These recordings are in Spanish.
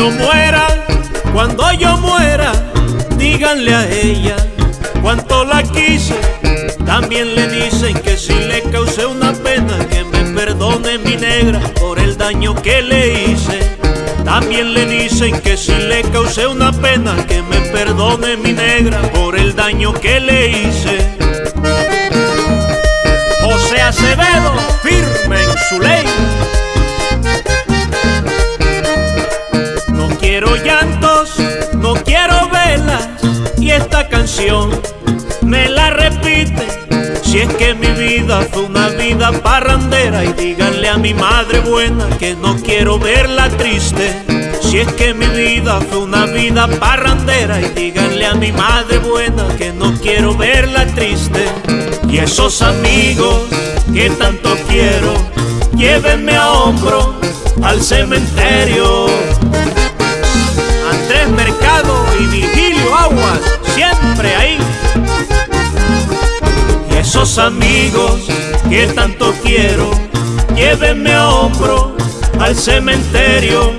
yo muera, cuando yo muera, díganle a ella cuánto la quise. También le dicen que si le causé una pena, que me perdone mi negra por el daño que le hice. También le dicen que si le causé una pena, que me perdone mi negra por el daño que le hice. José Acevedo, firme en su ley. Me la repite. Si es que mi vida fue una vida parrandera y díganle a mi madre buena que no quiero verla triste. Si es que mi vida fue una vida parrandera y díganle a mi madre buena que no quiero verla triste. Y esos amigos que tanto quiero, llévenme a hombro al cementerio. Esos amigos que tanto quiero, llévenme a hombro al cementerio.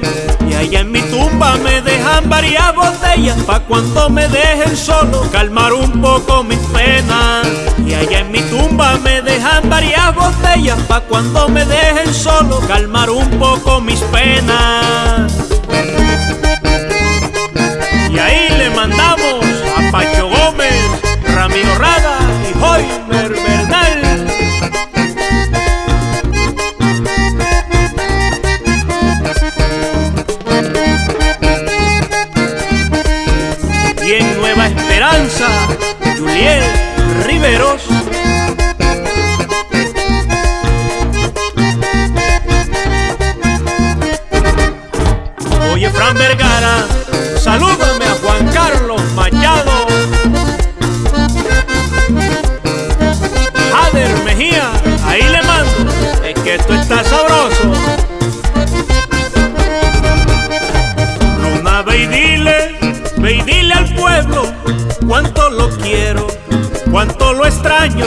Y allá en mi tumba me dejan varias botellas Pa' cuando me dejen solo calmar un poco mis penas Y allá en mi tumba me dejan varias botellas Pa' cuando me dejen solo calmar un poco mis penas Juliet Riveros. Oye, Fran Vergara, salúdame a Juan Carlos Machado. Jader Mejía, ahí le mando, es que esto está sabroso. Luna, ve y dile, ve y dile al pueblo cuánto lo quiero, cuánto lo extraño.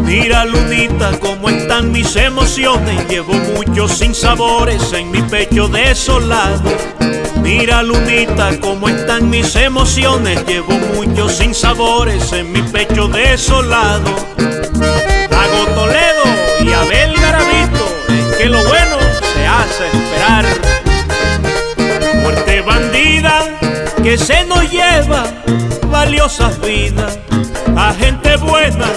Mira Lunita cómo están mis emociones, llevo muchos sinsabores en mi pecho desolado. Mira Lunita cómo están mis emociones, llevo muchos sinsabores en mi pecho desolado. Hago Toledo y Abel Garavito, es que lo bueno se hace esperar. Muerte bandida que se nos lleva valiosas vidas a gente buena.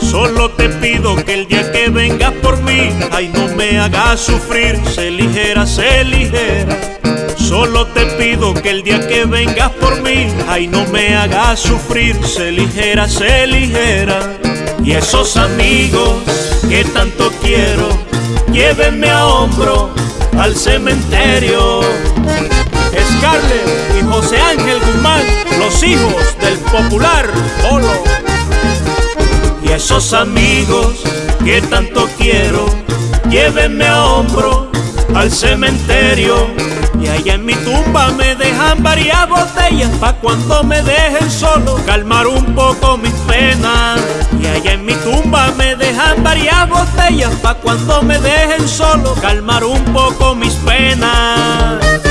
Solo te pido que el día que vengas por mí, ay no me hagas sufrir, sé ligera, sé ligera. Solo te pido que el día que vengas por mí, ay no me hagas sufrir, sé ligera, sé ligera. Y esos amigos que tanto quiero, llévenme a hombro al cementerio. Scarlett y José Ángel Guzmán, los hijos del popular Polo. Y esos amigos que tanto quiero, llévenme a hombro al cementerio. Y allá en mi tumba me dejan varias botellas Pa' cuando me dejen solo calmar un poco mis penas Y allá en mi tumba me dejan varias botellas Pa' cuando me dejen solo calmar un poco mis penas